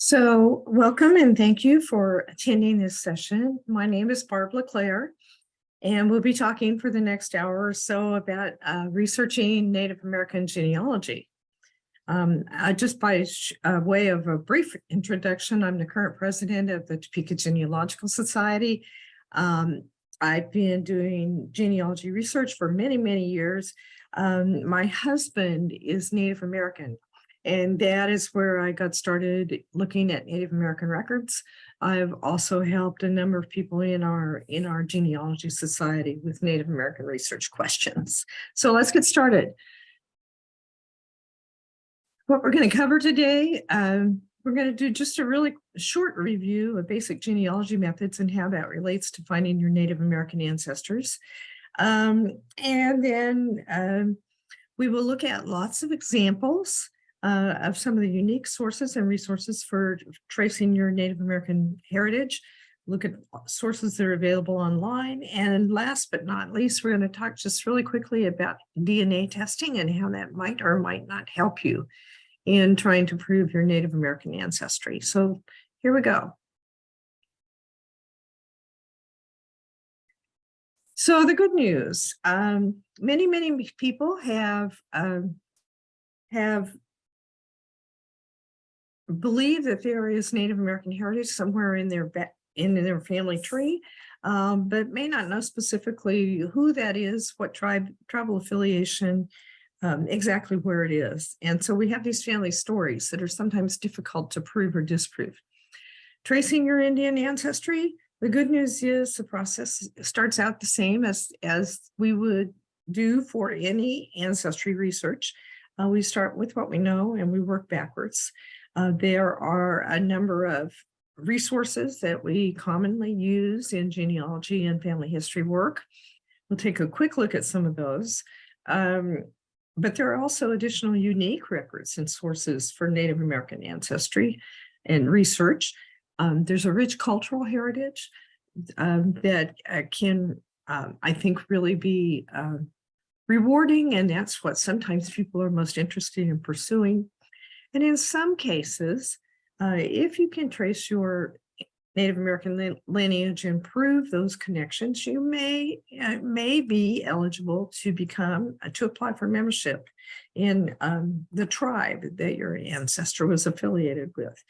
So welcome and thank you for attending this session. My name is Barb LeClaire, and we'll be talking for the next hour or so about uh, researching Native American genealogy. Um, just by uh, way of a brief introduction, I'm the current president of the Topeka Genealogical Society. Um, I've been doing genealogy research for many, many years. Um, my husband is Native American. And that is where I got started looking at Native American records. I've also helped a number of people in our in our genealogy society with Native American research questions. So let's get started. What we're going to cover today, um, we're going to do just a really short review of basic genealogy methods and how that relates to finding your Native American ancestors. Um, and then um, we will look at lots of examples uh, of some of the unique sources and resources for tracing your Native American heritage, look at sources that are available online. And last but not least, we're going to talk just really quickly about DNA testing and how that might or might not help you in trying to prove your Native American ancestry. So here we go. So the good news, um, many, many people have um, have believe that there is Native American heritage somewhere in their in their family tree, um, but may not know specifically who that is, what tribe, tribal affiliation, um, exactly where it is. And so we have these family stories that are sometimes difficult to prove or disprove. Tracing your Indian ancestry, the good news is the process starts out the same as, as we would do for any ancestry research. Uh, we start with what we know and we work backwards. Uh, there are a number of resources that we commonly use in genealogy and family history work. We'll take a quick look at some of those. Um, but there are also additional unique records and sources for Native American ancestry and research. Um, there's a rich cultural heritage um, that uh, can, um, I think, really be uh, rewarding, and that's what sometimes people are most interested in pursuing. And in some cases, uh, if you can trace your Native American lineage and prove those connections, you may uh, may be eligible to become uh, to apply for membership in um, the tribe that your ancestor was affiliated with.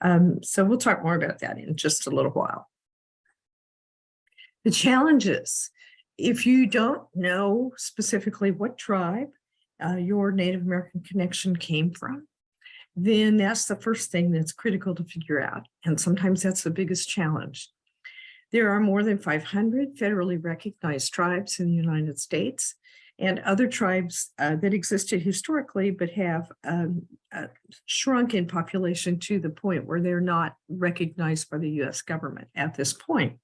Um, so we'll talk more about that in just a little while. The challenges, if you don't know specifically what tribe uh, your Native American connection came from, then that's the first thing that's critical to figure out. And sometimes that's the biggest challenge. There are more than 500 federally recognized tribes in the United States and other tribes uh, that existed historically but have um, uh, shrunk in population to the point where they're not recognized by the US government at this point.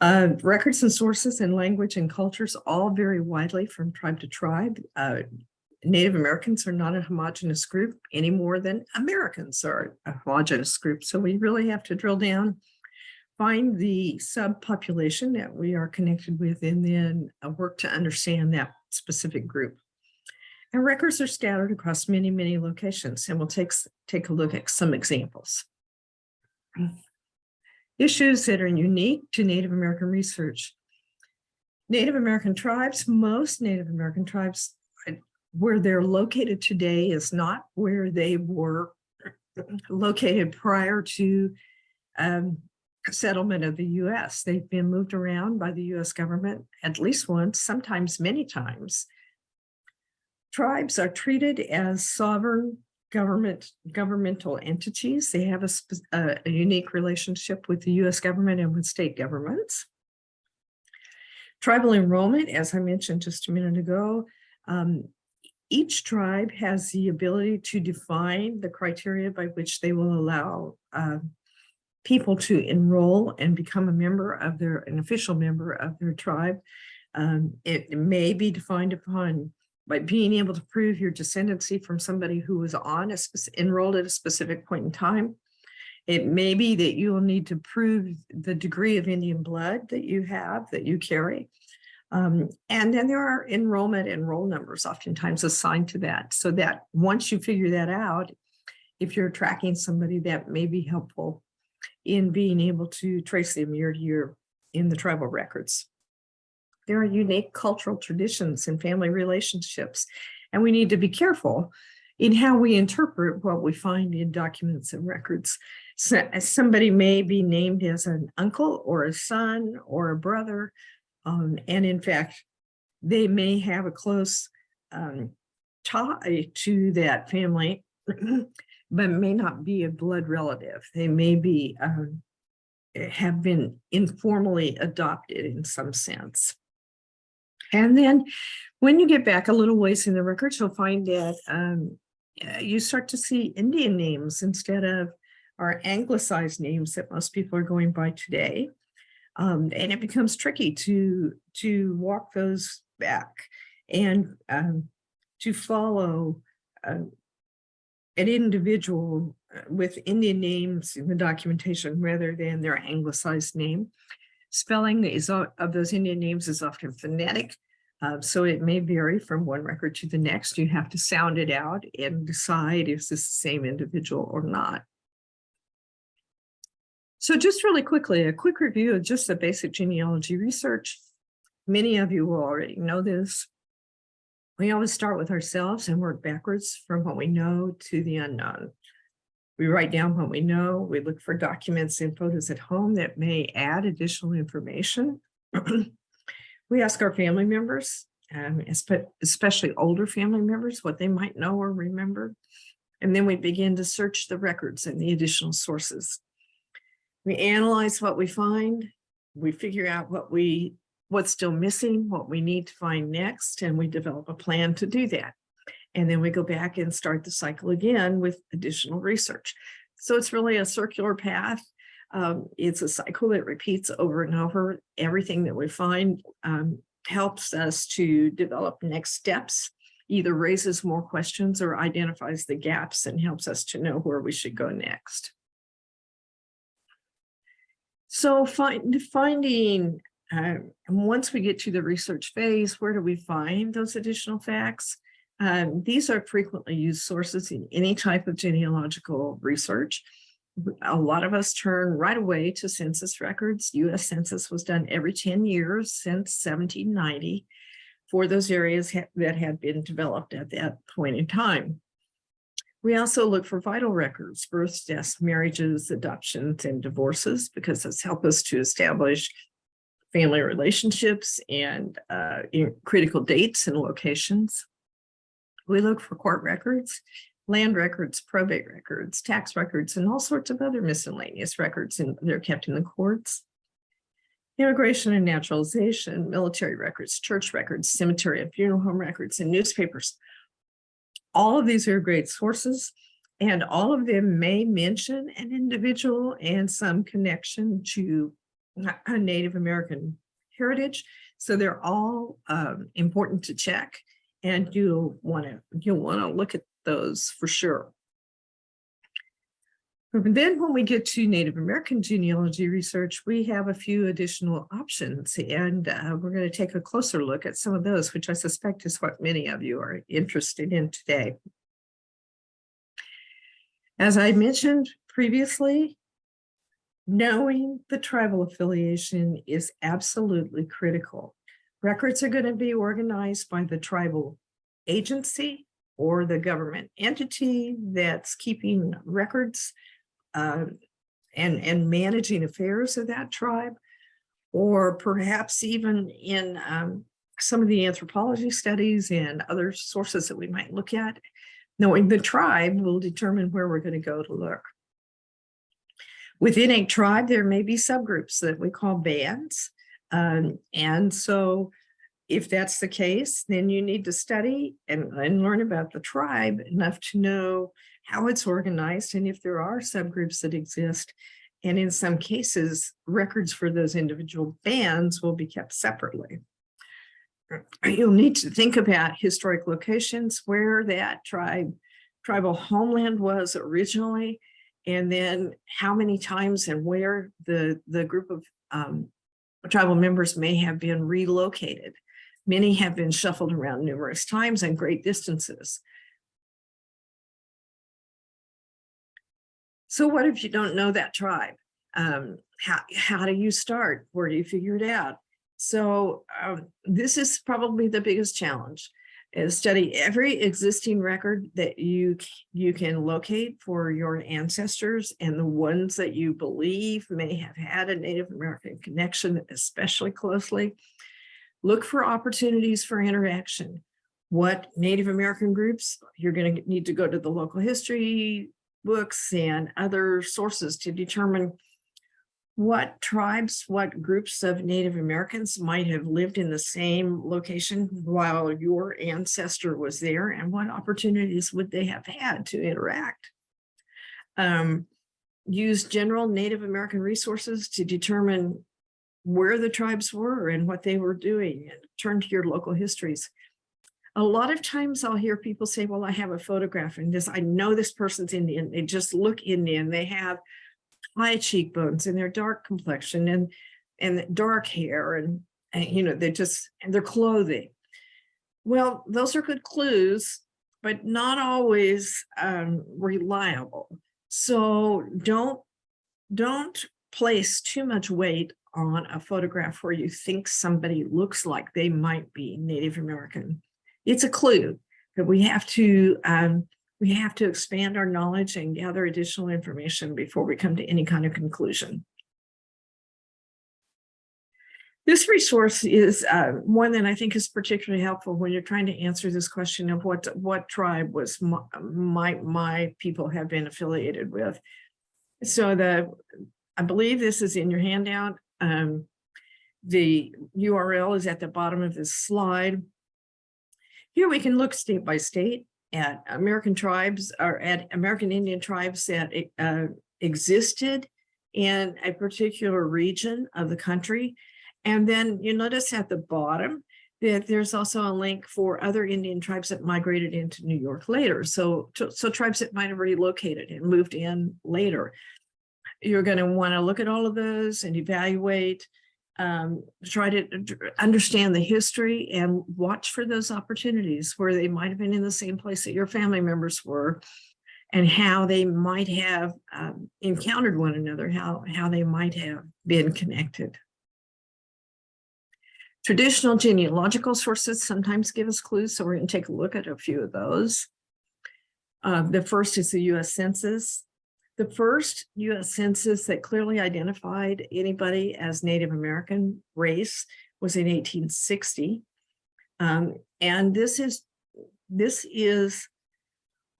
Uh, records and sources and language and cultures all vary widely from tribe to tribe. Native Americans are not a homogenous group any more than Americans are a homogenous group. So we really have to drill down, find the subpopulation that we are connected with, and then uh, work to understand that specific group. And records are scattered across many, many locations, and we'll take, take a look at some examples. Issues that are unique to Native American research. Native American tribes, most Native American tribes where they're located today is not where they were located prior to um, settlement of the U.S. They've been moved around by the U.S. government at least once, sometimes many times. Tribes are treated as sovereign government governmental entities. They have a, a, a unique relationship with the U.S. government and with state governments. Tribal enrollment, as I mentioned just a minute ago, um, each tribe has the ability to define the criteria by which they will allow uh, people to enroll and become a member of their, an official member of their tribe. Um, it, may be defined upon by being able to prove your descendancy from somebody who was on a enrolled at a specific point in time. It may be that you will need to prove the degree of Indian blood that you have, that you carry. Um, and then there are enrollment and roll numbers oftentimes assigned to that so that once you figure that out, if you're tracking somebody that may be helpful in being able to trace them year to year in the tribal records. There are unique cultural traditions and family relationships, and we need to be careful in how we interpret what we find in documents and records. So somebody may be named as an uncle or a son or a brother, um, and in fact, they may have a close um, tie to that family, but may not be a blood relative. They may be um, have been informally adopted in some sense. And then when you get back a little ways in the records, you'll find that um, you start to see Indian names instead of our anglicized names that most people are going by today. Um, and it becomes tricky to, to walk those back and um, to follow uh, an individual uh, with Indian names in the documentation rather than their anglicized name. Spelling is of those Indian names is often phonetic, uh, so it may vary from one record to the next. You have to sound it out and decide if it's the same individual or not. So just really quickly, a quick review of just the basic genealogy research. Many of you will already know this. We always start with ourselves and work backwards from what we know to the unknown. We write down what we know. We look for documents and photos at home that may add additional information. we ask our family members, um, especially older family members, what they might know or remember. And then we begin to search the records and the additional sources. We analyze what we find. We figure out what we what's still missing, what we need to find next, and we develop a plan to do that. And then we go back and start the cycle again with additional research. So it's really a circular path. Um, it's a cycle that repeats over and over. Everything that we find um, helps us to develop next steps, either raises more questions or identifies the gaps and helps us to know where we should go next. So find, finding um, once we get to the research phase, where do we find those additional facts? Um, these are frequently used sources in any type of genealogical research. A lot of us turn right away to census records. US Census was done every 10 years since 1790 for those areas ha that had been developed at that point in time. We also look for vital records, births, deaths, marriages, adoptions, and divorces, because this help us to establish family relationships and uh, critical dates and locations. We look for court records, land records, probate records, tax records, and all sorts of other miscellaneous records, and they're kept in the courts. Immigration and naturalization, military records, church records, cemetery and funeral home records, and newspapers. All of these are great sources, and all of them may mention an individual and some connection to a Native American heritage. So they're all um, important to check and you'll want to you'll want to look at those for sure. And then when we get to Native American genealogy research, we have a few additional options and uh, we're going to take a closer look at some of those, which I suspect is what many of you are interested in today. As I mentioned previously, knowing the tribal affiliation is absolutely critical. Records are going to be organized by the tribal agency or the government entity that's keeping records uh, and, and managing affairs of that tribe, or perhaps even in um, some of the anthropology studies and other sources that we might look at, knowing the tribe will determine where we're going to go to look. Within a tribe, there may be subgroups that we call bands. Um, and so if that's the case, then you need to study and, and learn about the tribe enough to know how it's organized and if there are subgroups that exist. And in some cases, records for those individual bands will be kept separately. You'll need to think about historic locations where that tribe, tribal homeland was originally, and then how many times and where the, the group of um, tribal members may have been relocated. Many have been shuffled around numerous times and great distances. So what if you don't know that tribe? Um, how, how do you start? Where do you figure it out? So um, this is probably the biggest challenge is study every existing record that you you can locate for your ancestors and the ones that you believe may have had a Native American connection especially closely. Look for opportunities for interaction. What Native American groups, you're going to need to go to the local history books and other sources to determine what tribes, what groups of Native Americans might have lived in the same location while your ancestor was there and what opportunities would they have had to interact. Um, use general Native American resources to determine where the tribes were and what they were doing and turn to your local histories. A lot of times I'll hear people say, well, I have a photograph and this, I know this person's Indian. They just look Indian. They have high cheekbones and their dark complexion and and dark hair and, and you know they just and their clothing well those are good clues but not always um, reliable so don't don't place too much weight on a photograph where you think somebody looks like they might be native american it's a clue but we have to um, we have to expand our knowledge and gather additional information before we come to any kind of conclusion. This resource is uh, one that I think is particularly helpful when you're trying to answer this question of what what tribe was my my, my people have been affiliated with. So the I believe this is in your handout. Um, the URL is at the bottom of this slide. Here we can look state by state at American tribes or at American Indian tribes that uh, existed in a particular region of the country. And then you notice at the bottom that there's also a link for other Indian tribes that migrated into New York later. So, so tribes that might have relocated and moved in later. You're going to want to look at all of those and evaluate um, try to understand the history and watch for those opportunities where they might have been in the same place that your family members were and how they might have um, encountered one another, how, how they might have been connected. Traditional genealogical sources sometimes give us clues, so we're going to take a look at a few of those. Uh, the first is the U.S. Census. The first US Census that clearly identified anybody as Native American race was in 1860. Um, and this is, this is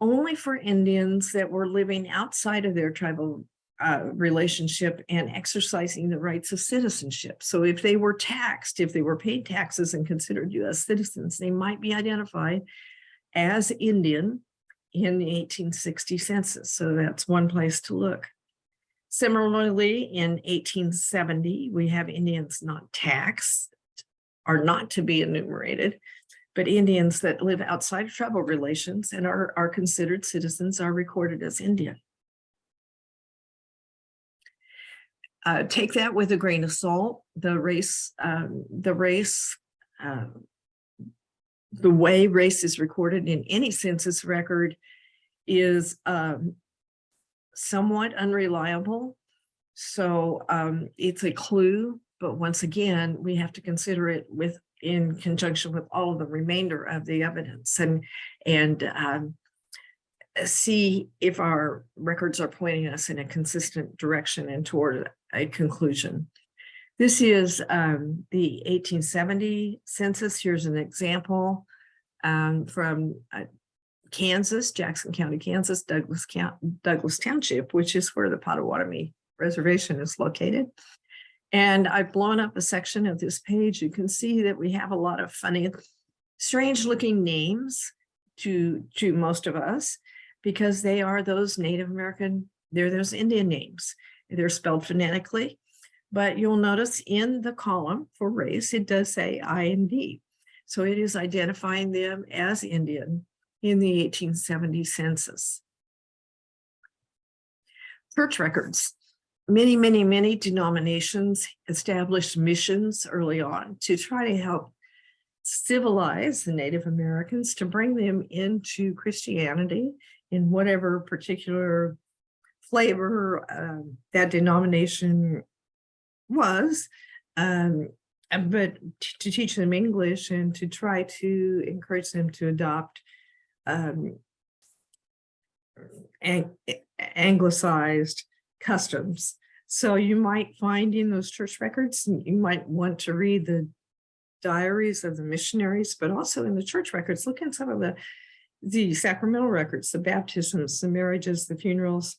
only for Indians that were living outside of their tribal uh, relationship and exercising the rights of citizenship. So if they were taxed, if they were paid taxes and considered US citizens, they might be identified as Indian in the 1860 census. So that's one place to look. Similarly, in 1870, we have Indians not taxed, are not to be enumerated, but Indians that live outside of tribal relations and are, are considered citizens are recorded as Indian. Uh, take that with a grain of salt. The race, um, the race uh, the way race is recorded in any census record is um, somewhat unreliable. So um, it's a clue, but once again, we have to consider it with in conjunction with all of the remainder of the evidence and and um, see if our records are pointing us in a consistent direction and toward a conclusion. This is um, the 1870 census. Here's an example um, from uh, Kansas, Jackson County, Kansas, Douglas, Douglas Township, which is where the Potawatomi Reservation is located. And I've blown up a section of this page. You can see that we have a lot of funny, strange looking names to, to most of us because they are those Native American, they're those Indian names. They're spelled phonetically but you'll notice in the column for race, it does say "I and IND. So it is identifying them as Indian in the 1870 census. Church records. Many, many, many denominations established missions early on to try to help civilize the Native Americans to bring them into Christianity in whatever particular flavor um, that denomination was. Um, uh, but to teach them English and to try to encourage them to adopt um, ang- anglicized customs. So you might find in those church records, you might want to read the diaries of the missionaries, but also in the church records, look in some of the the sacramental records, the baptisms, the marriages, the funerals,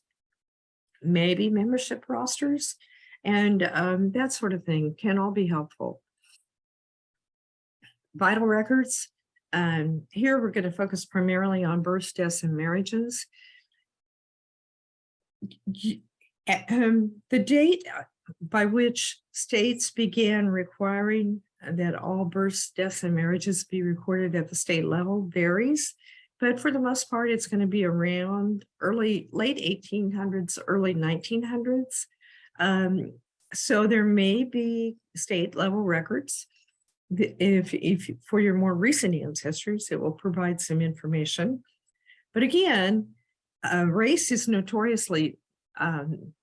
maybe membership rosters, and um, that sort of thing can all be helpful. Vital records. Um, here we're going to focus primarily on births, deaths, and marriages. Um, the date uh, by which states began requiring that all births, deaths, and marriages be recorded at the state level varies. But for the most part, it's going to be around early, late 1800s, early 1900s. Um, so there may be state level records. If, if for your more recent ancestors, it will provide some information. But again, uh, race is notoriously um,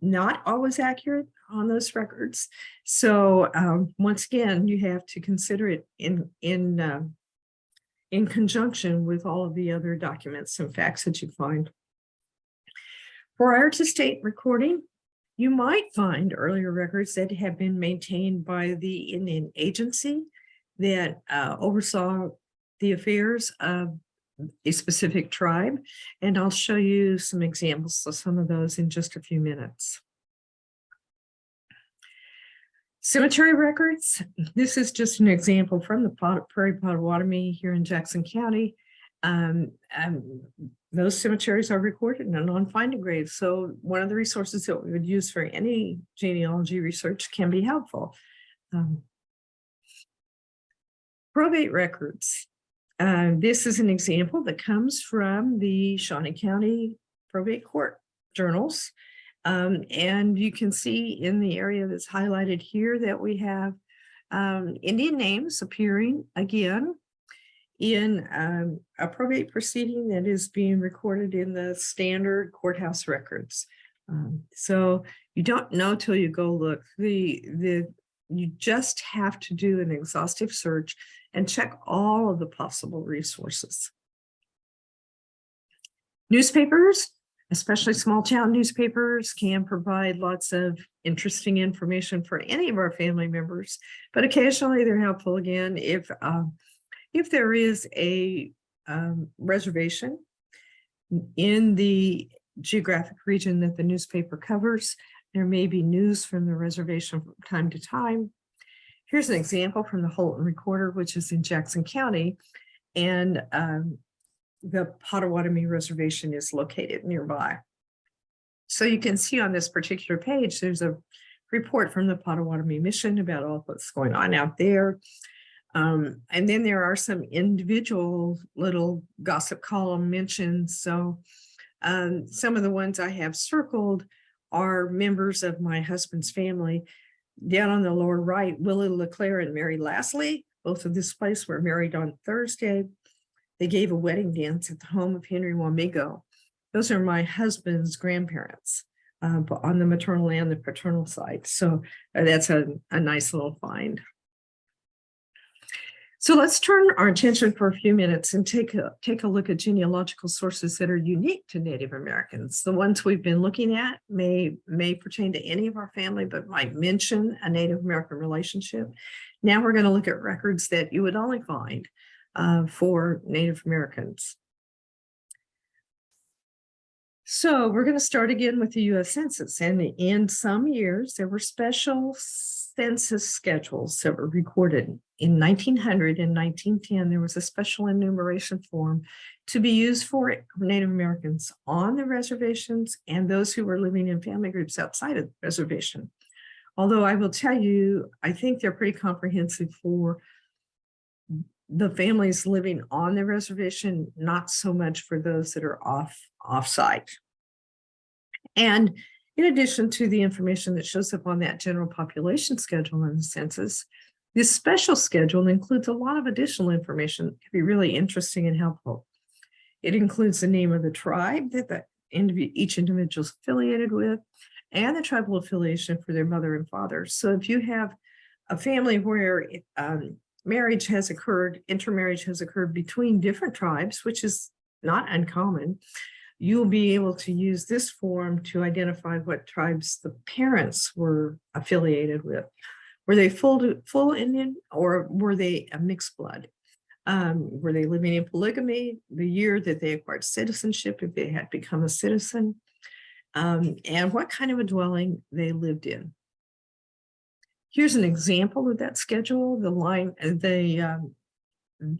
not always accurate on those records. So um, once again, you have to consider it in in um, in conjunction with all of the other documents and facts that you find. Prior to state recording, you might find earlier records that have been maintained by the Indian agency that uh, oversaw the affairs of a specific tribe. And I'll show you some examples of some of those in just a few minutes. Cemetery records. This is just an example from the Prairie Potawatomi here in Jackson County. Um, um, those cemeteries are recorded and on finding graves. So one of the resources that we would use for any genealogy research can be helpful. Um, probate records. Uh, this is an example that comes from the Shawnee County Probate Court journals. Um, and you can see in the area that's highlighted here that we have um, Indian names appearing again in um, a probate proceeding that is being recorded in the standard courthouse records. Um, so you don't know till you go look. The the you just have to do an exhaustive search and check all of the possible resources. Newspapers, especially small town newspapers, can provide lots of interesting information for any of our family members, but occasionally they're helpful again if um, if there is a um, reservation in the geographic region that the newspaper covers, there may be news from the reservation from time to time. Here's an example from the Holton Recorder, which is in Jackson County. And um, the Potawatomi Reservation is located nearby. So you can see on this particular page, there's a report from the Potawatomi Mission about all what's going on out there. Um, and then there are some individual little gossip column mentions. So um, some of the ones I have circled are members of my husband's family. Down on the lower right, Willie LeClaire and Mary Lastly, both of this place were married on Thursday. They gave a wedding dance at the home of Henry Wamigo. Those are my husband's grandparents uh, on the maternal and the paternal side. So uh, that's a, a nice little find. So let's turn our attention for a few minutes and take a, take a look at genealogical sources that are unique to Native Americans. The ones we've been looking at may, may pertain to any of our family, but might mention a Native American relationship. Now we're going to look at records that you would only find uh, for Native Americans. So we're going to start again with the US Census. And in some years, there were special census schedules that were recorded. In 1900 and 1910, there was a special enumeration form to be used for Native Americans on the reservations and those who were living in family groups outside of the reservation. Although I will tell you, I think they're pretty comprehensive for the families living on the reservation, not so much for those that are off off-site. And in addition to the information that shows up on that general population schedule in the census, this special schedule includes a lot of additional information that can be really interesting and helpful. It includes the name of the tribe that the each individual is affiliated with, and the tribal affiliation for their mother and father. So if you have a family where um, marriage has occurred, intermarriage has occurred between different tribes, which is not uncommon, you'll be able to use this form to identify what tribes the parents were affiliated with. Were they full, full Indian or were they a mixed blood? Um, were they living in polygamy, the year that they acquired citizenship, if they had become a citizen, um, and what kind of a dwelling they lived in. Here's an example of that schedule. The line, the um,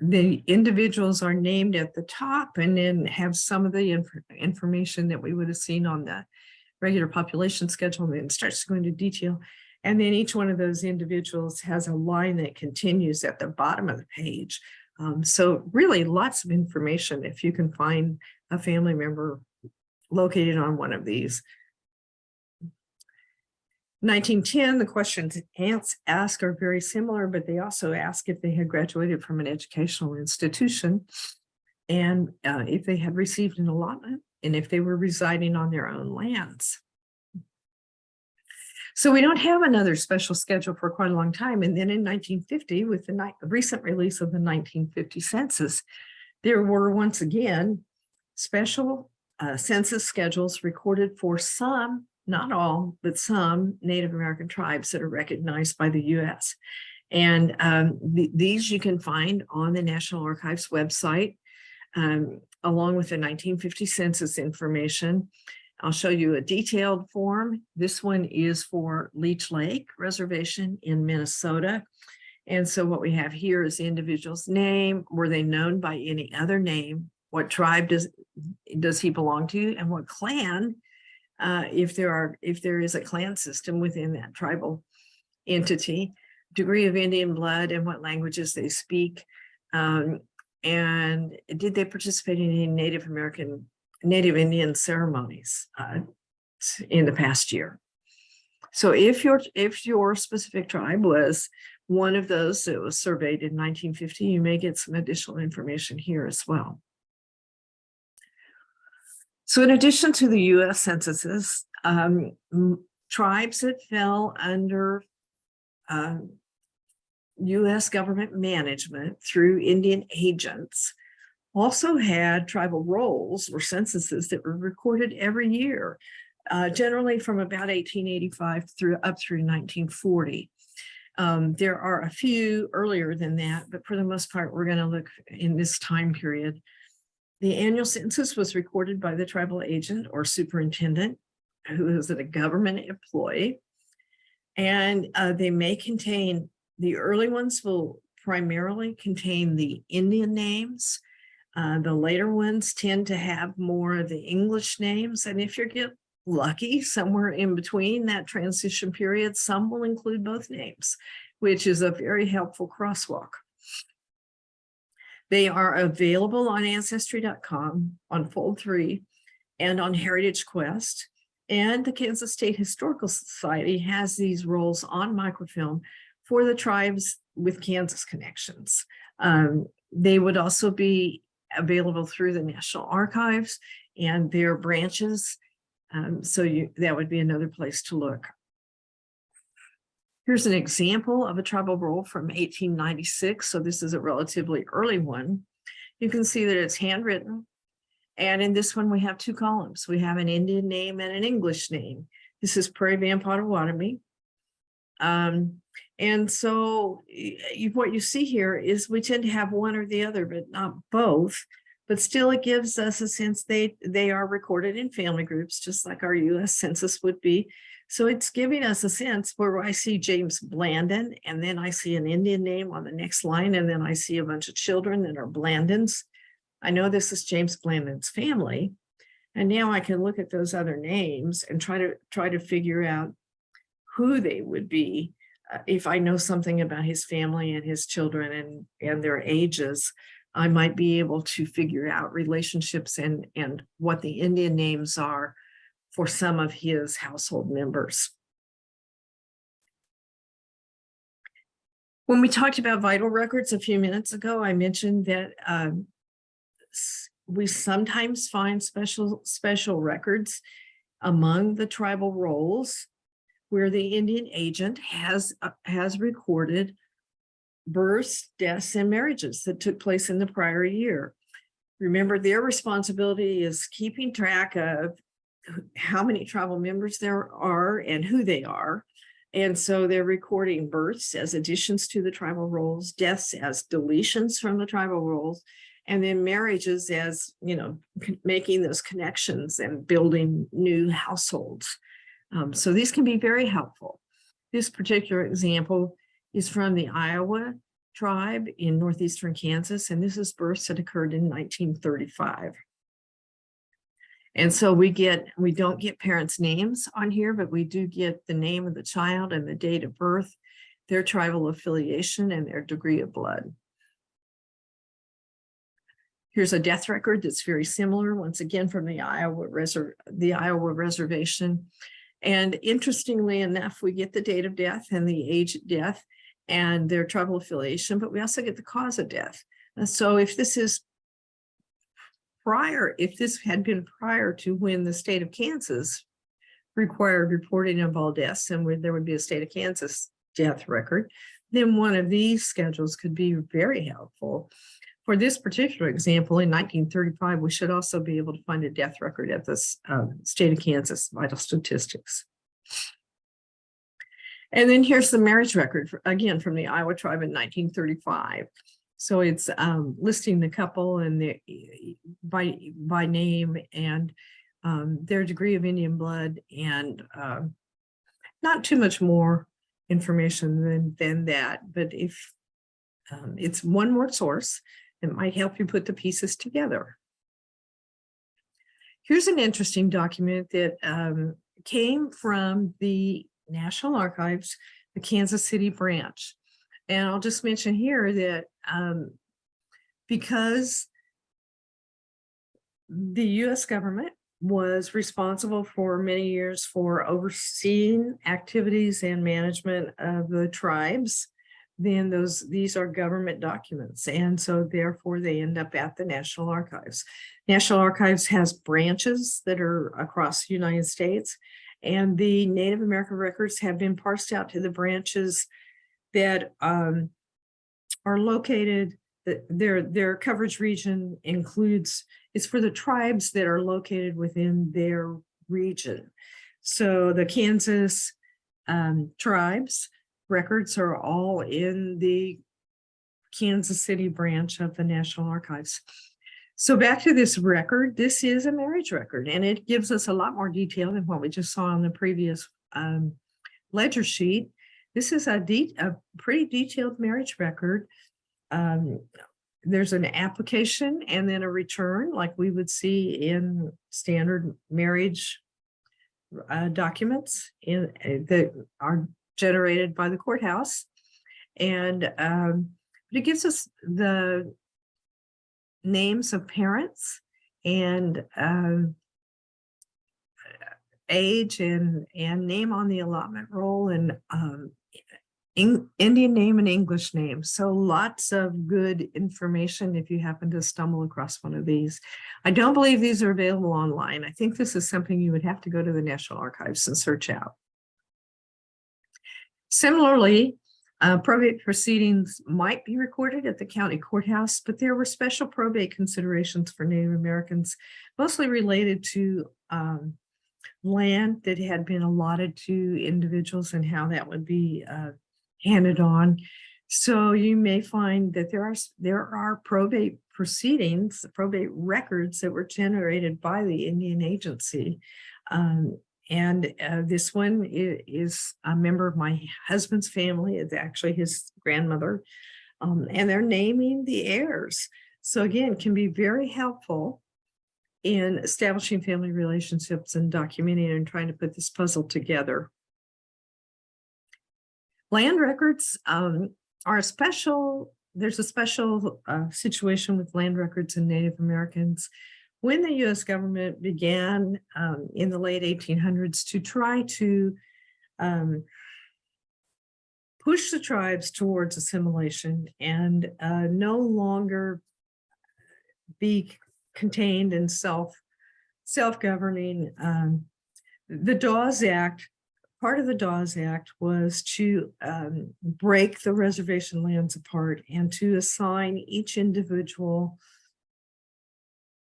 the individuals are named at the top and then have some of the inf information that we would have seen on the regular population schedule and then starts to go into detail. And then each one of those individuals has a line that continues at the bottom of the page. Um, so really lots of information if you can find a family member located on one of these. 1910, the questions ants ask are very similar, but they also ask if they had graduated from an educational institution and uh, if they had received an allotment and if they were residing on their own lands. So we don't have another special schedule for quite a long time. And then in 1950, with the recent release of the 1950 census, there were once again special uh, census schedules recorded for some not all, but some Native American tribes that are recognized by the US. And um, th these you can find on the National Archives website, um, along with the 1950 census information. I'll show you a detailed form. This one is for Leech Lake Reservation in Minnesota. And so what we have here is the individual's name. Were they known by any other name? What tribe does, does he belong to? And what clan uh, if there are if there is a clan system within that tribal entity, degree of Indian blood and what languages they speak, um, and did they participate in any Native American, Native Indian ceremonies uh, in the past year? So if your if your specific tribe was one of those that was surveyed in 1950, you may get some additional information here as well. So in addition to the US censuses, um, tribes that fell under um, US government management through Indian agents also had tribal rolls or censuses that were recorded every year, uh, generally from about 1885 through up through 1940. Um, there are a few earlier than that, but for the most part, we're going to look in this time period. The annual census was recorded by the tribal agent or superintendent who is a government employee. And uh, they may contain, the early ones will primarily contain the Indian names. Uh, the later ones tend to have more of the English names. And if you get lucky, somewhere in between that transition period, some will include both names, which is a very helpful crosswalk. They are available on ancestry.com, on Fold 3, and on Heritage Quest. And the Kansas State Historical Society has these rolls on microfilm for the tribes with Kansas connections. Um, they would also be available through the National Archives and their branches. Um, so you, that would be another place to look. Here's an example of a tribal roll from 1896. So this is a relatively early one. You can see that it's handwritten. And in this one, we have two columns. We have an Indian name and an English name. This is Prairie Band Potawatomi. Um, and so what you see here is we tend to have one or the other, but not both. But still, it gives us a sense they, they are recorded in family groups, just like our US Census would be. So it's giving us a sense where I see James Blandon, and then I see an Indian name on the next line, and then I see a bunch of children that are Blandons. I know this is James Blandon's family. And now I can look at those other names and try to try to figure out who they would be uh, if I know something about his family and his children and, and their ages. I might be able to figure out relationships and, and what the Indian names are for some of his household members. When we talked about vital records a few minutes ago, I mentioned that um, we sometimes find special, special records among the tribal rolls where the Indian agent has, uh, has recorded births, deaths, and marriages that took place in the prior year. Remember, their responsibility is keeping track of how many tribal members there are and who they are. And so they're recording births as additions to the tribal rolls, deaths as deletions from the tribal rolls, and then marriages as, you know, making those connections and building new households. Um, so these can be very helpful. This particular example is from the Iowa tribe in northeastern Kansas, and this is births that occurred in nineteen thirty-five. And so we get, we don't get parents' names on here, but we do get the name of the child and the date of birth, their tribal affiliation and their degree of blood. Here's a death record that's very similar, once again, from the Iowa Reserv, the Iowa Reservation. And interestingly enough, we get the date of death and the age of death and their tribal affiliation, but we also get the cause of death. And so if this is prior, if this had been prior to when the state of Kansas required reporting of all deaths and where there would be a state of Kansas death record, then one of these schedules could be very helpful. For this particular example, in nineteen thirty-five, we should also be able to find a death record at the um, state of Kansas vital statistics. And then here's the marriage record, again, from the Iowa tribe in nineteen thirty-five. So it's um, listing the couple and the by by name and um, their degree of Indian blood and um, not too much more information than than that. But if um, it's one more source, it might help you put the pieces together. Here's an interesting document that um, came from the National Archives, the Kansas City branch. And I'll just mention here that um, because the US government was responsible for many years for overseeing activities and management of the tribes, then those, these are government documents. And so therefore they end up at the National Archives. National Archives has branches that are across the United States. And the Native American records have been parsed out to the branches that um, are located, their, their coverage region includes, it's for the tribes that are located within their region. So the Kansas um, tribes records are all in the Kansas City branch of the National Archives. So back to this record, this is a marriage record and it gives us a lot more detail than what we just saw on the previous um, ledger sheet. This is a de a pretty detailed marriage record. Um, there's an application and then a return like we would see in standard marriage uh, documents in uh, that are generated by the courthouse. And um, but it gives us the names of parents and um, age and and name on the allotment roll and um, in, Indian name and English name. So lots of good information if you happen to stumble across one of these. I don't believe these are available online. I think this is something you would have to go to the National Archives and search out. Similarly, uh, probate proceedings might be recorded at the county courthouse, but there were special probate considerations for Native Americans, mostly related to um, land that had been allotted to individuals and how that would be uh, handed on. So you may find that there are there are probate proceedings, probate records that were generated by the Indian Agency. Um, and uh, this one is, a member of my husband's family. It's actually his grandmother. Um, and they're naming the heirs. So again, can be very helpful in establishing family relationships and documenting and trying to put this puzzle together. Land records um, are a special, there's a special uh, situation with land records in Native Americans when the US government began um, in the late 1800s to try to um, push the tribes towards assimilation and uh, no longer be contained and self, self-governing. Um, The Dawes Act, part of the Dawes Act was to um, break the reservation lands apart and to assign each individual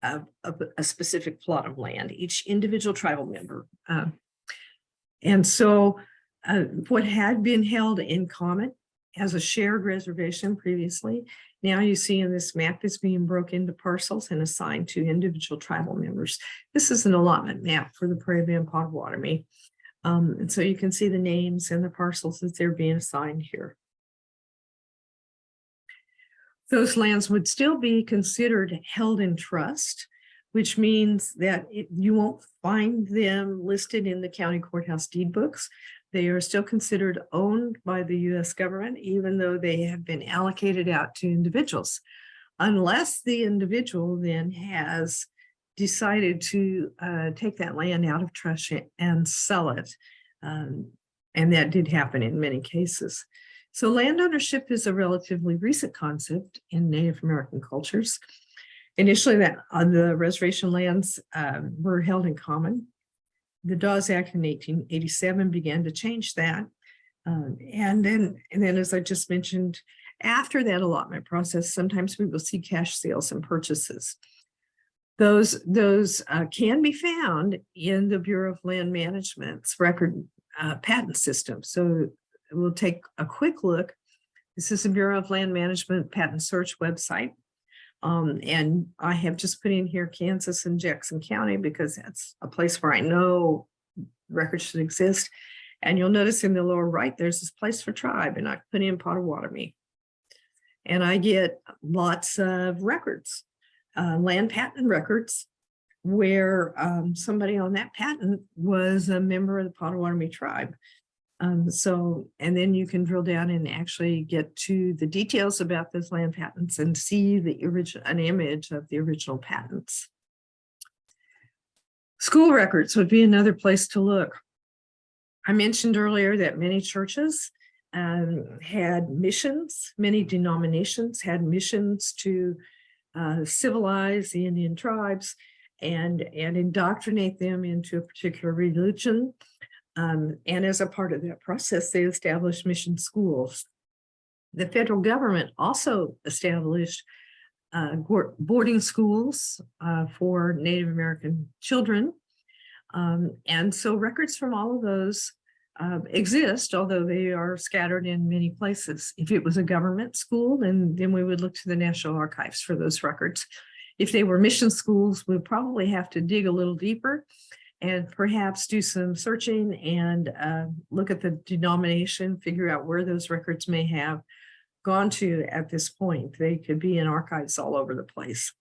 a, a, a specific plot of land, each individual tribal member. uh, And so uh, what had been held in common as a shared reservation previously, now you see in this map is being broken into parcels and assigned to individual tribal members. This is an allotment map for the Prairie Band Potawatomi. Um, and so you can see the names and the parcels that they're being assigned here. Those lands would still be considered held in trust, which means that it- you won't find them listed in the county courthouse deed books. They are still considered owned by the US government, even though they have been allocated out to individuals. Unless the individual then has decided to uh, take that land out of trust and sell it. Um, And that did happen in many cases. So land ownership is a relatively recent concept in Native American cultures. Initially, that on the reservation lands um, were held in common. The Dawes Act in eighteen eighty-seven began to change that. Um, and then, and then as I just mentioned, after that allotment process, sometimes we will see cash sales and purchases. Those, those uh, can be found in the Bureau of Land Management's record uh, patent system. So we'll take a quick look. This is the Bureau of Land Management Patent Search website. Um, and I have just put in here Kansas and Jackson County because that's a place where I know records should exist. And you'll notice in the lower right, there's this place for tribe and I put in Potawatomi. And I get lots of records, uh, land patent records where um, somebody on that patent was a member of the Potawatomi tribe. Um, so, and then you can drill down and actually get to the details about those land patents and see the original, an image of the original patents. School records would be another place to look. I mentioned earlier that many churches um, had missions, many denominations had missions to uh, civilize the Indian tribes and, and indoctrinate them into a particular religion. Um, and as a part of that process, they established mission schools. The federal government also established uh, boarding schools uh, for Native American children. Um, and so records from all of those uh, exist, although they are scattered in many places. If it was a government school, then, then we would look to the National Archives for those records. If they were mission schools, we'd probably have to dig a little deeper and perhaps do some searching and uh, look at the denomination, figure out where those records may have gone to at this point. They could be in archives all over the place.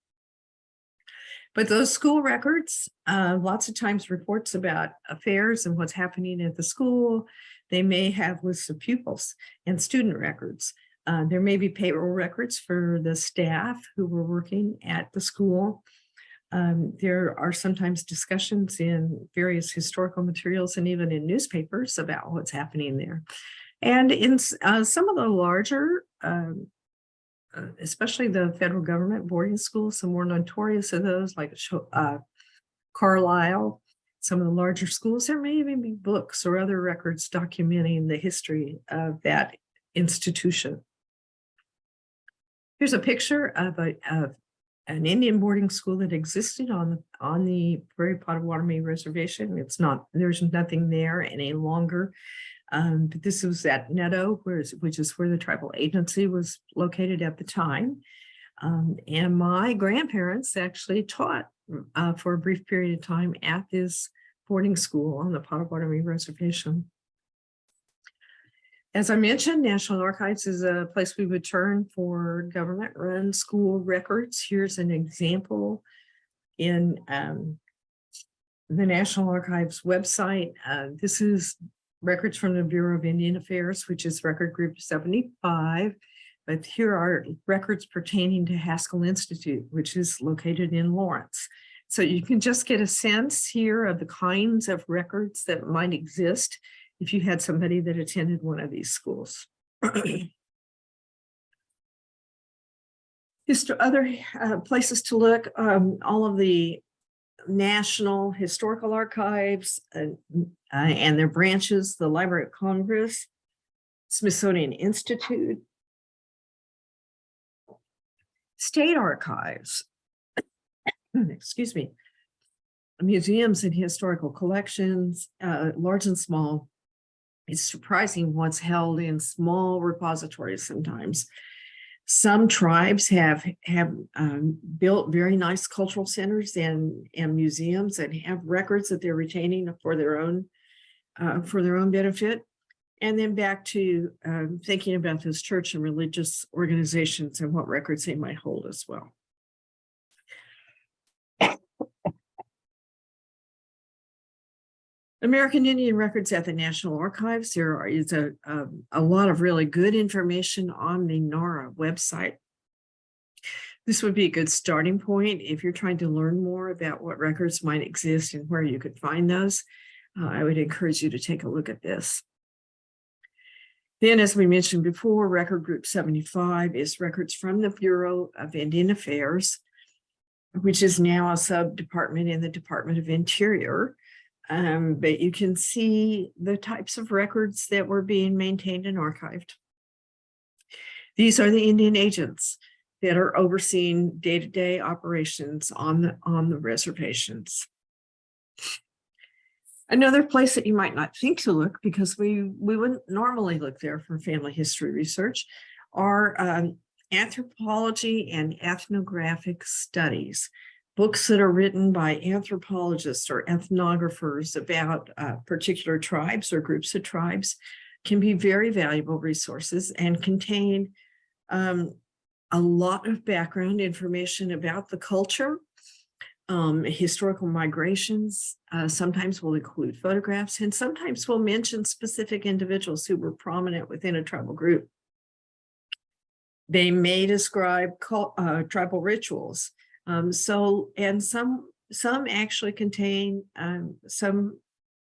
But those school records, uh, lots of times reports about affairs and what's happening at the school. They may have lists of pupils and student records. Uh, there may be payroll records for the staff who were working at the school. Um, there are sometimes discussions in various historical materials and even in newspapers about what's happening there. And in uh, some of the larger, um, uh, especially the federal government boarding schools, some more notorious of those like uh, Carlisle, some of the larger schools, there may even be books or other records documenting the history of that institution. Here's a picture of a, of an Indian boarding school that existed on, the on the Prairie Potawatomi Reservation. It's not, there's nothing there any longer. Um, but this was at whereas, which is where the tribal agency was located at the time. Um, and my grandparents actually taught uh, for a brief period of time at this boarding school on the Potawatomi Reservation. As I mentioned, National Archives is a place we would turn for government-run school records. Here's an example in um, the National Archives website. Uh, This is records from the Bureau of Indian Affairs, which is record group 75. But here are records pertaining to Haskell Institute, which is located in Lawrence. So you can just get a sense here of the kinds of records that might exist if you had somebody that attended one of these schools. Histo- other uh, places to look, um, all of the national historical archives uh, uh, and their branches, the Library of Congress, Smithsonian Institute, state archives, excuse me, museums and historical collections, uh, large and small. It's surprising what's held in small repositories sometimes. Some tribes have have um, built very nice cultural centers and and museums and have records that they're retaining for their own uh, for their own benefit. And then back to um, thinking about those church and religious organizations and what records they might hold as well. American Indian Records at the National Archives. There is a, a, a lot of really good information on the NARA website. This would be a good starting point if you're trying to learn more about what records might exist and where you could find those. Uh, I would encourage you to take a look at this. Then, as we mentioned before, Record Group 75 is records from the Bureau of Indian Affairs, which is now a sub-department in the Department of Interior. Um, but you can see the types of records that were being maintained and archived. These are the Indian agents that are overseeing day-to-day operations on the, on the reservations. Another place that you might not think to look because we, we wouldn't normally look there for family history research are um, anthropology and ethnographic studies books that are written by anthropologists or ethnographers about uh, particular tribes or groups of tribes can be very valuable resources and contain um, a lot of background information about the culture, um, historical migrations, uh, sometimes will include photographs, and sometimes will mention specific individuals who were prominent within a tribal group. They may describe uh, tribal rituals, um, so, and some, some actually contain um, some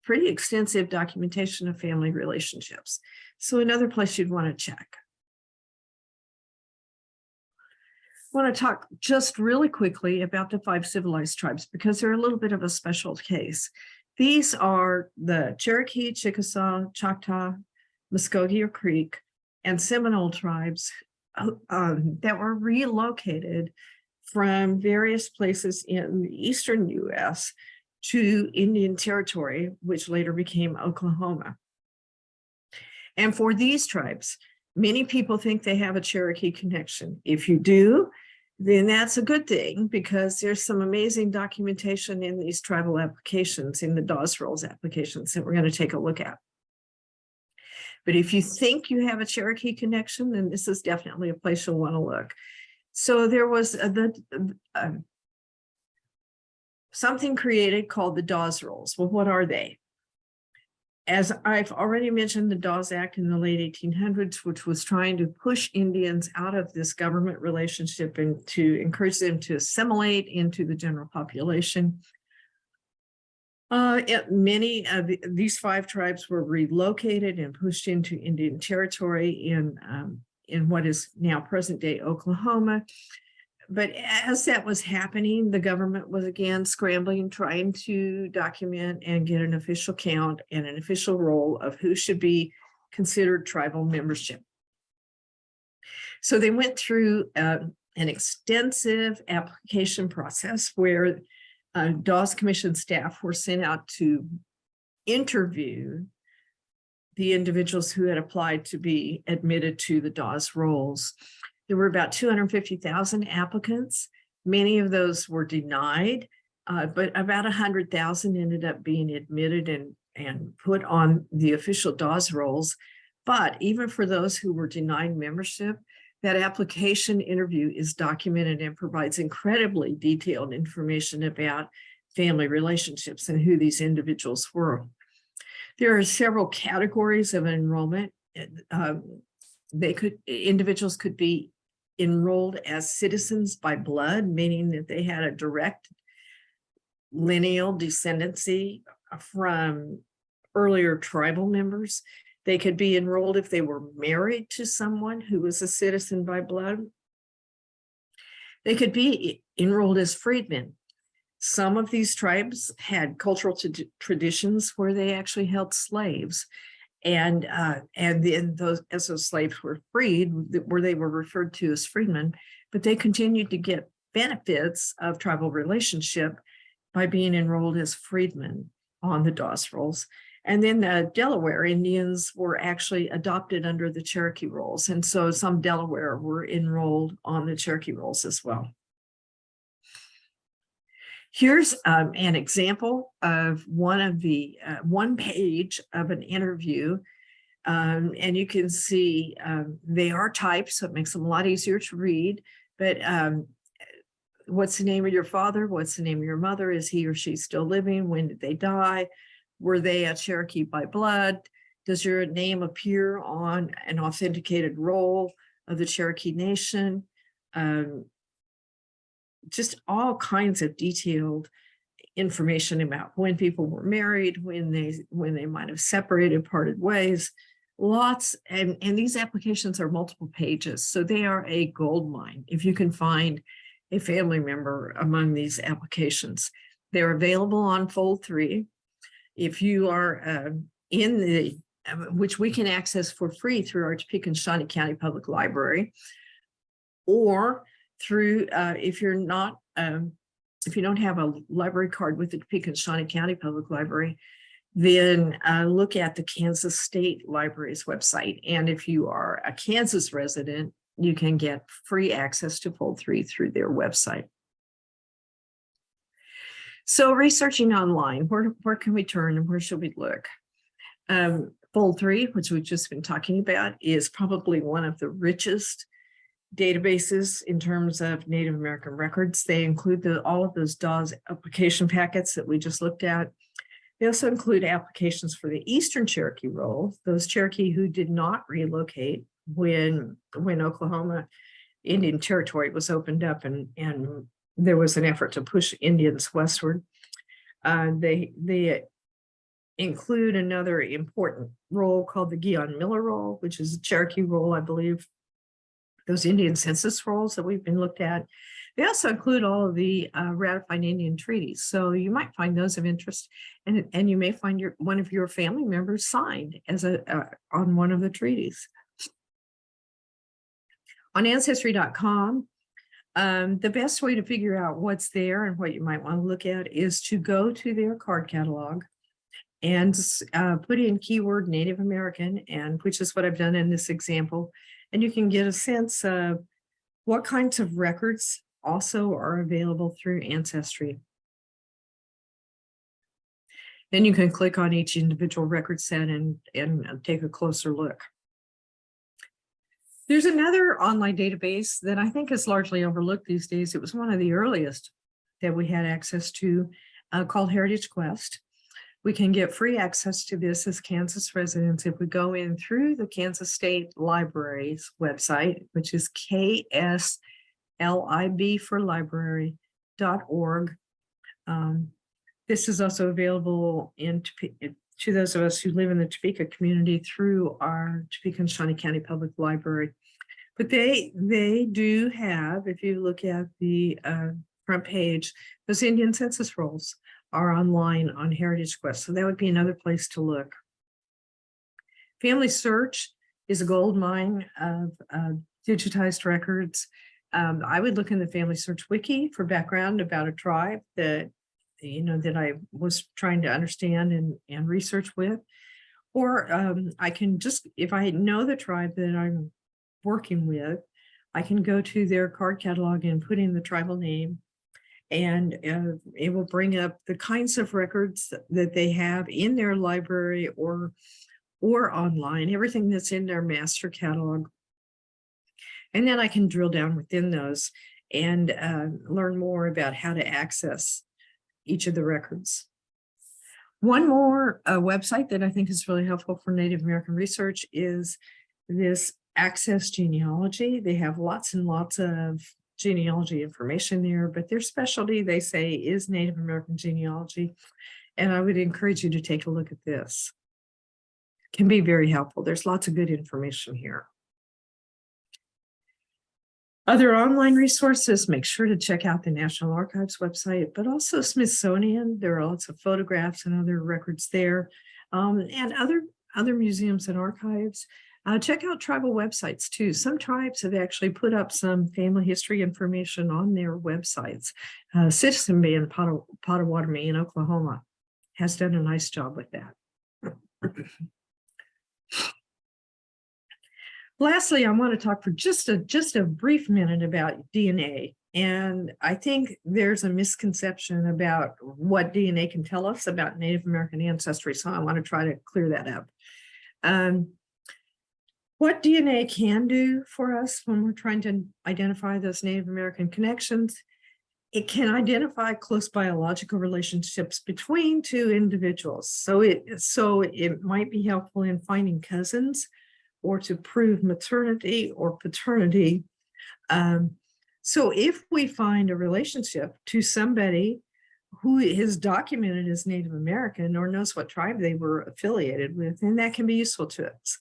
pretty extensive documentation of family relationships. So another place you'd want to check. I want to talk just really quickly about the five civilized tribes because they're a little bit of a special case. These are the Cherokee, Chickasaw, Choctaw, Muskogee or Creek, and Seminole tribes um, that were relocated from various places in the eastern US to Indian Territory, which later became Oklahoma. And for these tribes, many people think they have a Cherokee connection. If you do, then that's a good thing because there's some amazing documentation in these tribal applications, in the Dawes Rolls applications that we're going to take a look at. But if you think you have a Cherokee connection, then this is definitely a place you'll want to look. So there was a, the uh, something created called the Dawes Rolls. Well, what are they? As I've already mentioned, the Dawes Act in the late 1800s, which was trying to push Indians out of this government relationship and to encourage them to assimilate into the general population. Uh, it, many of the, these five tribes were relocated and pushed into Indian territory in um, in what is now present day Oklahoma. But as that was happening, the government was again scrambling, trying to document and get an official count and an official roll of who should be considered tribal membership. So they went through uh, an extensive application process where uh, Dawes Commission staff were sent out to interview the individuals who had applied to be admitted to the Dawes rolls. There were about 250,000 applicants. Many of those were denied, uh, but about 100,000 ended up being admitted and, and put on the official Dawes rolls. But even for those who were denied membership, that application interview is documented and provides incredibly detailed information about family relationships and who these individuals were. There are several categories of enrollment. Um, they could, individuals could be enrolled as citizens by blood, meaning that they had a direct lineal descendancy from earlier tribal members. They could be enrolled if they were married to someone who was a citizen by blood. They could be enrolled as freedmen. Some of these tribes had cultural traditions where they actually held slaves. And, uh, and then those, as those slaves were freed, where they were referred to as freedmen, but they continued to get benefits of tribal relationship by being enrolled as freedmen on the Dawes rolls. And then the Delaware Indians were actually adopted under the Cherokee rolls. And so some Delaware were enrolled on the Cherokee rolls as well. Here's um, an example of one of the, uh, one page of an interview. Um, and you can see um, they are typed, so it makes them a lot easier to read. But um, what's the name of your father? What's the name of your mother? Is he or she still living? When did they die? Were they a Cherokee by blood? Does your name appear on an authenticated roll of the Cherokee Nation? Um, just all kinds of detailed information about when people were married, when they when they might have separated, parted ways. Lots and and these applications are multiple pages, so they are a gold mine. If you can find a family member among these applications, they're available on Fold Three. If you are uh, in the um, which we can access for free through our Topeka and Shawnee County Public Library, or through, uh, if you're not, um, if you don't have a library card with the Topeka and Shawnee County Public Library, then uh, look at the Kansas State Library's website. And if you are a Kansas resident, you can get free access to Fold 3 through their website. So researching online, where, where can we turn and where should we look? Um, Fold 3, which we've just been talking about, is probably one of the richest databases in terms of Native American records. They include the, all of those Dawes application packets that we just looked at. They also include applications for the Eastern Cherokee roll, those Cherokee who did not relocate when, when Oklahoma Indian Territory was opened up and, and there was an effort to push Indians westward. Uh, they, they include another important roll called the Guion Miller roll, which is a Cherokee roll, I believe, those Indian census rolls that we've been looked at. They also include all of the uh, ratified Indian treaties. So you might find those of interest and, and you may find your one of your family members signed as a uh, on one of the treaties. On ancestry.com, um, the best way to figure out what's there and what you might want to look at is to go to their card catalog and uh, put in keyword Native American, and which is what I've done in this example. And you can get a sense of what kinds of records also are available through Ancestry. Then you can click on each individual record set and, and take a closer look. There's another online database that I think is largely overlooked these days. It was one of the earliest that we had access to uh, called Heritage Quest. We can get free access to this as Kansas residents if we go in through the Kansas State Library's website, which is KSLIB for library.org. Um, this is also available in to those of us who live in the Topeka community through our Topeka and Shawnee County Public Library. But they they do have, if you look at the uh, front page, those Indian census rolls are online on Heritage Quest. So that would be another place to look. Family Search is a gold mine of uh, digitized records. Um, I would look in the Family Search Wiki for background about a tribe that, you know, that I was trying to understand and, and research with. Or um, I can just, if I know the tribe that I'm working with, I can go to their card catalog and put in the tribal name and uh, it will bring up the kinds of records that they have in their library or or online, everything that's in their master catalog. And then I can drill down within those and uh, learn more about how to access each of the records. One more uh, website that I think is really helpful for Native American research is this Access Genealogy. They have lots and lots of genealogy information there, but their specialty, they say, is Native American genealogy. And I would encourage you to take a look at this. It can be very helpful. There's lots of good information here. Other online resources, make sure to check out the National Archives website, but also Smithsonian. There are lots of photographs and other records there. um, and other, other museums and archives. Uh, check out tribal websites too. Some tribes have actually put up some family history information on their websites. Uh, Citizen Band Pot- Potawatomi in Oklahoma has done a nice job with that. Lastly, I want to talk for just a just a brief minute about DNA. And I think there's a misconception about what DNA can tell us about Native American ancestry. So I want to try to clear that up. Um, what DNA can do for us when we're trying to identify those Native American connections, it can identify close biological relationships between two individuals. So it so it might be helpful in finding cousins or to prove maternity or paternity. Um, so if we find a relationship to somebody who is documented as Native American or knows what tribe they were affiliated with, then that can be useful to us.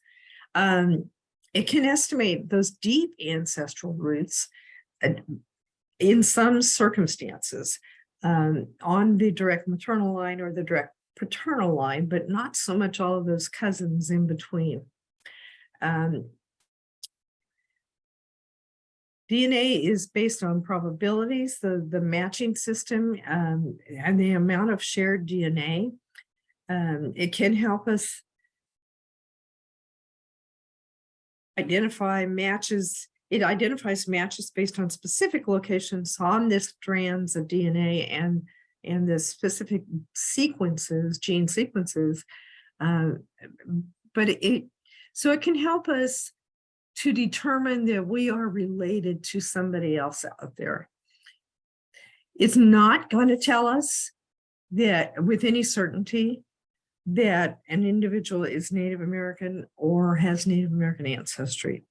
Um, it can estimate those deep ancestral roots uh, in some circumstances um, on the direct maternal line or the direct paternal line, but not so much all of those cousins in between. Um, DNA is based on probabilities, the, the matching system, um, and the amount of shared DNA. Um, it can help us identify matches. It identifies matches based on specific locations on the strands of DNA and, and the specific sequences, gene sequences. Uh, but it, so it can help us to determine that we are related to somebody else out there. It's not going to tell us that with any certainty that an individual is Native American or has Native American ancestry.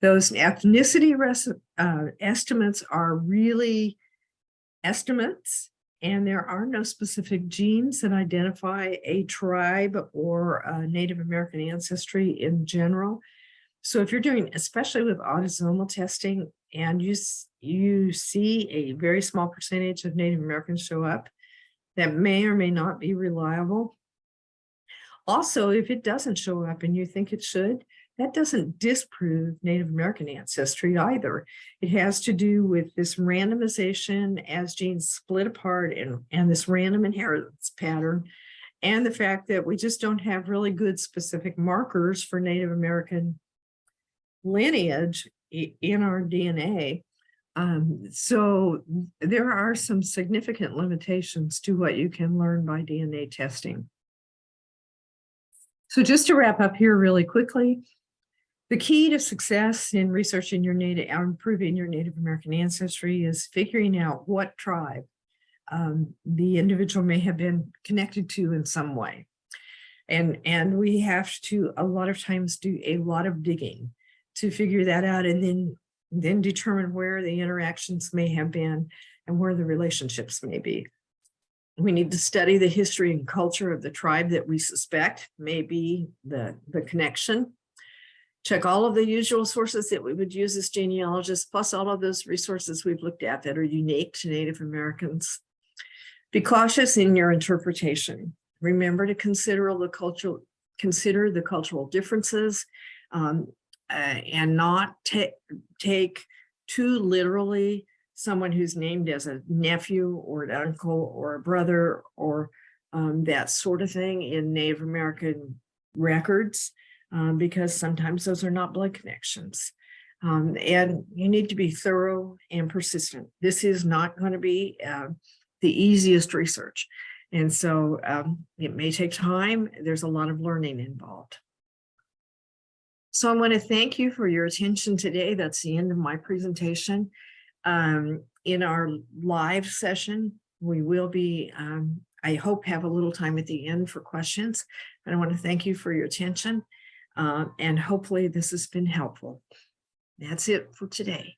Those ethnicity uh, estimates are really estimates and there are no specific genes that identify a tribe or a Native American ancestry in general. So if you're doing, especially with autosomal testing, and you, you see a very small percentage of Native Americans show up, that may or may not be reliable. Also, if it doesn't show up and you think it should, that doesn't disprove Native American ancestry either. It has to do with this randomization as genes split apart and, and this random inheritance pattern and the fact that we just don't have really good specific markers for Native American lineage in our DNA. Um, so there are some significant limitations to what you can learn by DNA testing. So just to wrap up here really quickly, the key to success in researching your native improving your Native American ancestry is figuring out what tribe um, the individual may have been connected to in some way. And, and we have to a lot of times do a lot of digging to figure that out and then, then determine where the interactions may have been and where the relationships may be. We need to study the history and culture of the tribe that we suspect may be the, the connection check all of the usual sources that we would use as genealogists, plus all of those resources we've looked at that are unique to Native Americans. Be cautious in your interpretation. Remember to consider the cultural, consider the cultural differences um, uh, and not take too literally someone who's named as a nephew or an uncle or a brother or um, that sort of thing in Native American records um, because sometimes those are not blood connections. Um, and you need to be thorough and persistent. This is not going to be uh, the easiest research. And so um, it may take time. There's a lot of learning involved. So I want to thank you for your attention today. That's the end of my presentation. Um, in our live session, we will be, um, I hope, have a little time at the end for questions. But I want to thank you for your attention. Uh, and hopefully this has been helpful. That's it for today.